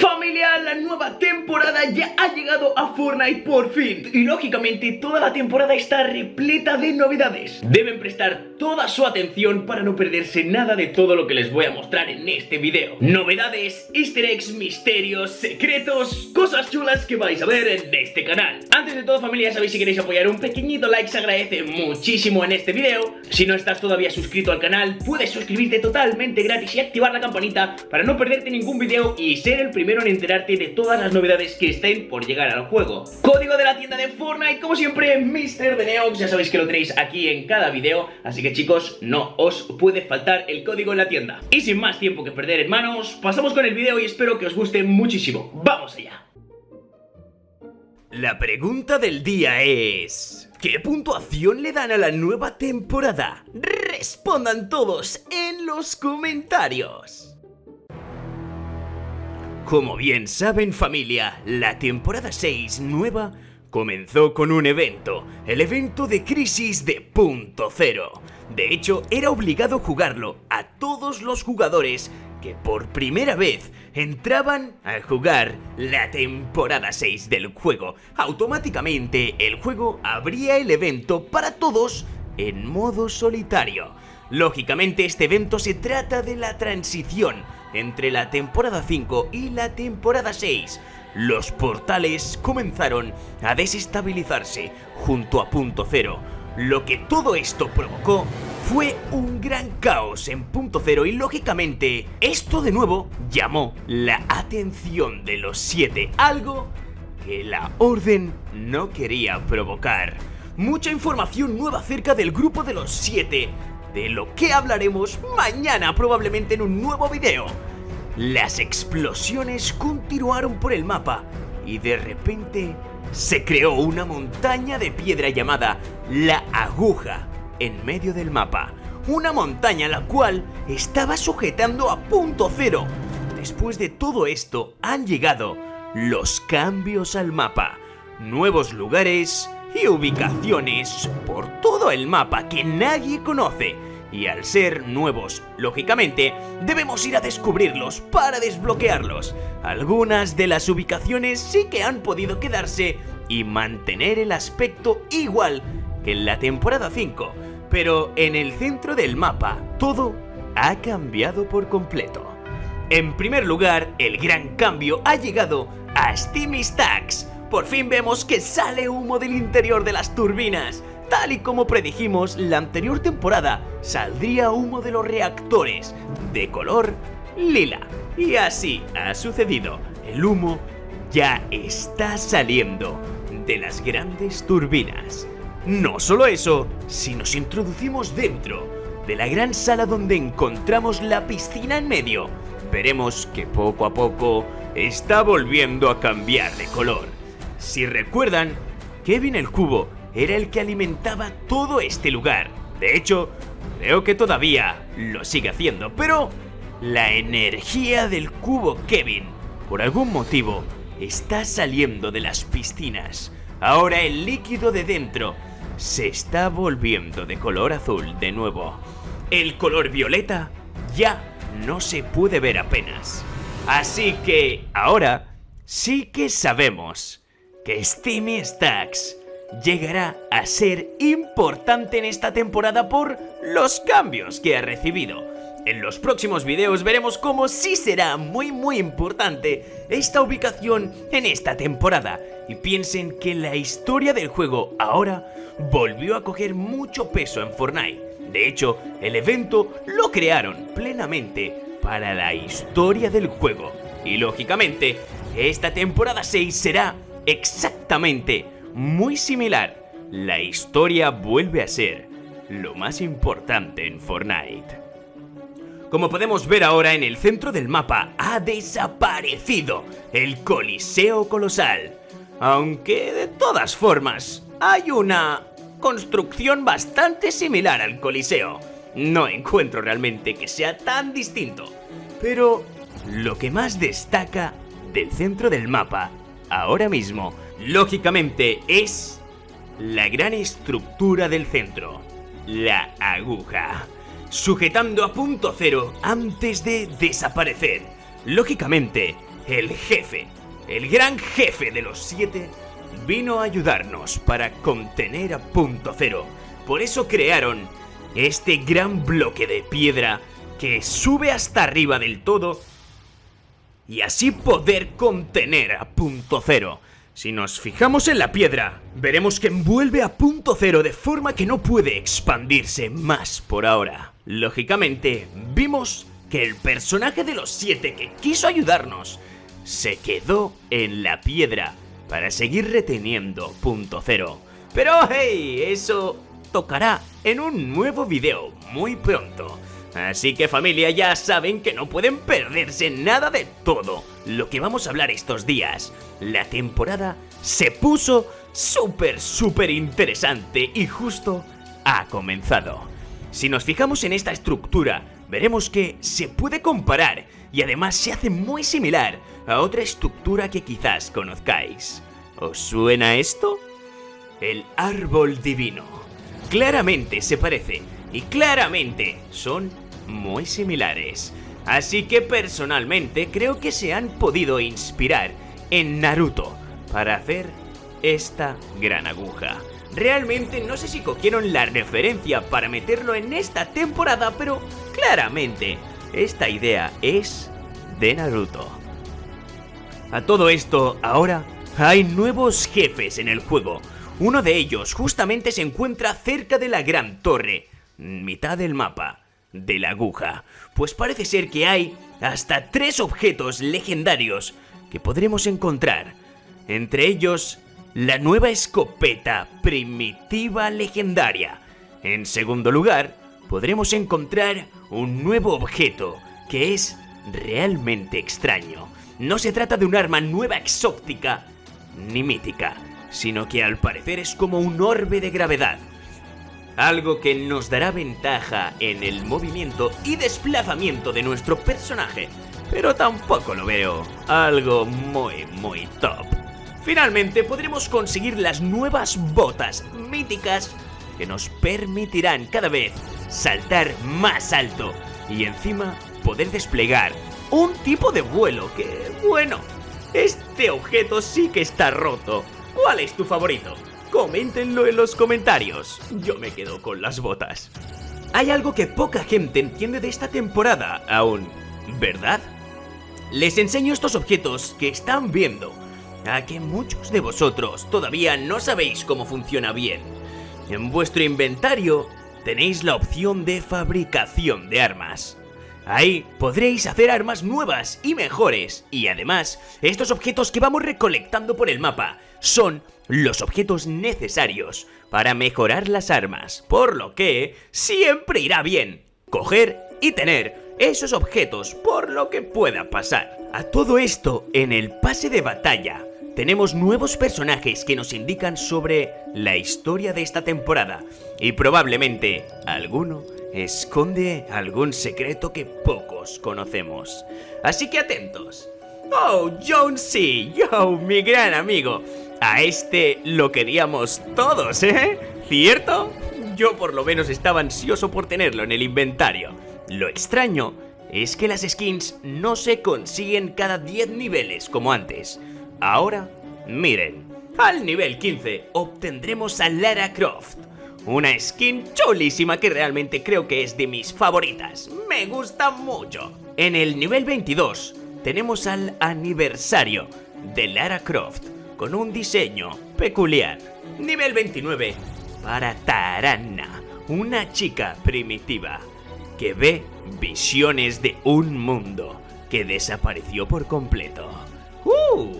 Familia, la nueva temporada ya ha llegado a Fortnite por fin. Y lógicamente toda la temporada está repleta de novedades. Deben prestar toda su atención para no perderse nada de todo lo que les voy a mostrar en este video. Novedades, easter eggs, misterios, secretos, cosas chulas que vais a ver en este canal. Antes de todo familia, sabéis si queréis apoyar un pequeñito like se agradece muchísimo en este video. Si no estás todavía suscrito al canal, puedes suscribirte totalmente gratis y activar la campanita Para no perderte ningún video y ser el primero en enterarte de todas las novedades que estén por llegar al juego. Código de la tienda de Fortnite, como siempre, Mr. de Neox, ya sabéis que lo tenéis aquí en cada video, así que chicos, no os puede faltar el código en la tienda. Y sin más tiempo que perder, hermanos, pasamos con el video y espero que os guste muchísimo. ¡Vamos allá! La pregunta del día es... ¿Qué puntuación le dan a la nueva temporada? Respondan todos en los comentarios. Como bien saben familia, la temporada 6 nueva comenzó con un evento, el evento de crisis de punto cero. De hecho, era obligado jugarlo a todos los jugadores que por primera vez entraban a jugar la temporada 6 del juego. Automáticamente el juego abría el evento para todos en modo solitario. Lógicamente este evento se trata de la transición entre la temporada 5 y la temporada 6, los portales comenzaron a desestabilizarse junto a punto cero. Lo que todo esto provocó fue un gran caos en punto cero y lógicamente esto de nuevo llamó la atención de los 7, algo que la orden no quería provocar. Mucha información nueva acerca del grupo de los 7 de lo que hablaremos mañana probablemente en un nuevo video. Las explosiones continuaron por el mapa y de repente se creó una montaña de piedra llamada La Aguja en medio del mapa. Una montaña la cual estaba sujetando a punto cero. Después de todo esto han llegado los cambios al mapa, nuevos lugares, y ubicaciones por todo el mapa que nadie conoce. Y al ser nuevos, lógicamente, debemos ir a descubrirlos para desbloquearlos. Algunas de las ubicaciones sí que han podido quedarse y mantener el aspecto igual que en la temporada 5, pero en el centro del mapa todo ha cambiado por completo. En primer lugar, el gran cambio ha llegado a Steamy Stacks, por fin vemos que sale humo del interior de las turbinas. Tal y como predijimos, la anterior temporada saldría humo de los reactores, de color lila. Y así ha sucedido. El humo ya está saliendo de las grandes turbinas. No solo eso, si nos introducimos dentro de la gran sala donde encontramos la piscina en medio, veremos que poco a poco está volviendo a cambiar de color. Si recuerdan, Kevin el Cubo era el que alimentaba todo este lugar. De hecho, creo que todavía lo sigue haciendo, pero la energía del cubo Kevin, por algún motivo, está saliendo de las piscinas. Ahora el líquido de dentro se está volviendo de color azul de nuevo. El color violeta ya no se puede ver apenas. Así que ahora sí que sabemos que Steamy Stacks llegará a ser importante en esta temporada por los cambios que ha recibido. En los próximos videos veremos cómo sí será muy muy importante esta ubicación en esta temporada y piensen que la historia del juego ahora volvió a coger mucho peso en Fortnite. De hecho, el evento lo crearon plenamente para la historia del juego y lógicamente esta temporada 6 será exactamente muy similar, la historia vuelve a ser lo más importante en Fortnite. Como podemos ver ahora en el centro del mapa ha desaparecido el Coliseo Colosal. Aunque de todas formas hay una construcción bastante similar al Coliseo. No encuentro realmente que sea tan distinto. Pero lo que más destaca del centro del mapa ahora mismo, lógicamente, es la gran estructura del centro, la aguja, sujetando a punto cero antes de desaparecer. Lógicamente, el jefe, el gran jefe de los siete, vino a ayudarnos para contener a Punto Cero. Por eso crearon este gran bloque de piedra que sube hasta arriba del todo y así poder contener a Punto Cero. Si nos fijamos en la piedra, veremos que envuelve a Punto Cero de forma que no puede expandirse más por ahora. Lógicamente, vimos que el personaje de los siete que quiso ayudarnos se quedó en la piedra para seguir reteniendo Punto Cero. Pero hey, eso tocará en un nuevo video muy pronto. Así que familia ya saben que no pueden perderse nada de todo lo que vamos a hablar estos días. La temporada se puso súper súper interesante y justo ha comenzado. Si nos fijamos en esta estructura, veremos que se puede comparar y además se hace muy similar a otra estructura que quizás conozcáis. ¿Os suena esto? El árbol divino. Claramente se parece y claramente son muy similares. Así que personalmente creo que se han podido inspirar en Naruto para hacer esta gran aguja. Realmente no sé si cogieron la referencia para meterlo en esta temporada, pero claramente esta idea es de Naruto. A todo esto, ahora hay nuevos jefes en el juego. Uno de ellos justamente se encuentra cerca de la gran torre, mitad del mapa de la aguja, pues parece ser que hay hasta tres objetos legendarios que podremos encontrar. Entre ellos, la nueva escopeta primitiva legendaria. En segundo lugar, podremos encontrar un nuevo objeto que es realmente extraño. No se trata de un arma nueva exótica ni mítica, sino que al parecer es como un orbe de gravedad algo que nos dará ventaja en el movimiento y desplazamiento de nuestro personaje, pero tampoco lo veo algo muy muy top. Finalmente podremos conseguir las nuevas botas míticas que nos permitirán cada vez saltar más alto y encima poder desplegar un tipo de vuelo que, bueno, este objeto sí que está roto. ¿Cuál es tu favorito? Coméntenlo en los comentarios. Yo me quedo con las botas. Hay algo que poca gente entiende de esta temporada aún, ¿verdad? Les enseño estos objetos que están viendo, a que muchos de vosotros todavía no sabéis cómo funciona bien. En vuestro inventario tenéis la opción de fabricación de armas. Ahí podréis hacer armas nuevas y mejores, y además, estos objetos que vamos recolectando por el mapa son los objetos necesarios para mejorar las armas, por lo que siempre irá bien coger y tener esos objetos por lo que pueda pasar. A todo esto, en el pase de batalla, tenemos nuevos personajes que nos indican sobre la historia de esta temporada y probablemente alguno esconde algún secreto que pocos conocemos. Así que atentos. Oh, Jonesy, yo, mi gran amigo. A este lo queríamos todos, ¿eh? ¿Cierto? Yo por lo menos estaba ansioso por tenerlo en el inventario. Lo extraño es que las skins no se consiguen cada 10 niveles como antes. Ahora, miren, al nivel 15 obtendremos a Lara Croft. Una skin chulísima que realmente creo que es de mis favoritas. Me gusta mucho. En el nivel 22 tenemos al aniversario de Lara Croft con un diseño peculiar. Nivel 29 para Tarana, una chica primitiva que ve visiones de un mundo que desapareció por completo. ¡Uh!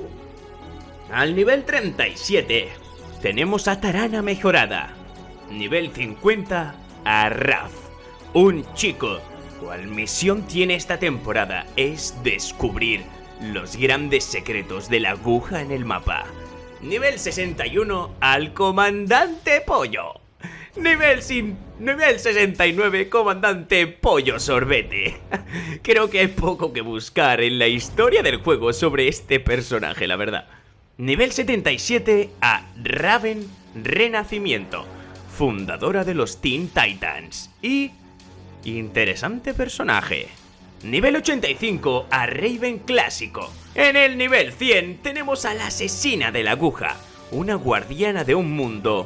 Al nivel 37 tenemos a Tarana mejorada. Nivel 50 a Raf, un chico cual misión tiene esta temporada es descubrir los grandes secretos de la aguja en el mapa. Nivel 61 al comandante Pollo. Nivel sin... Nivel 69, comandante Pollo Sorbete. Creo que hay poco que buscar en la historia del juego sobre este personaje, la verdad. Nivel 77 a Raven Renacimiento, fundadora de los Teen Titans. Y Interesante personaje. Nivel 85 a Raven Clásico. En el nivel 100 tenemos a la asesina de la aguja, una guardiana de un mundo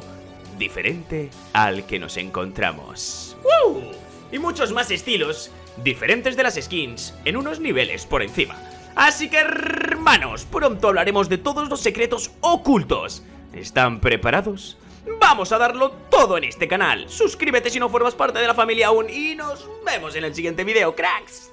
diferente al que nos encontramos. ¡Woo! Y muchos más estilos diferentes de las skins en unos niveles por encima. Así que hermanos, pronto hablaremos de todos los secretos ocultos. ¿Están preparados? Vamos a darlo todo en este canal. Suscríbete si no formas parte de la familia aún y nos vemos en el siguiente video, cracks.